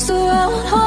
so I won't hold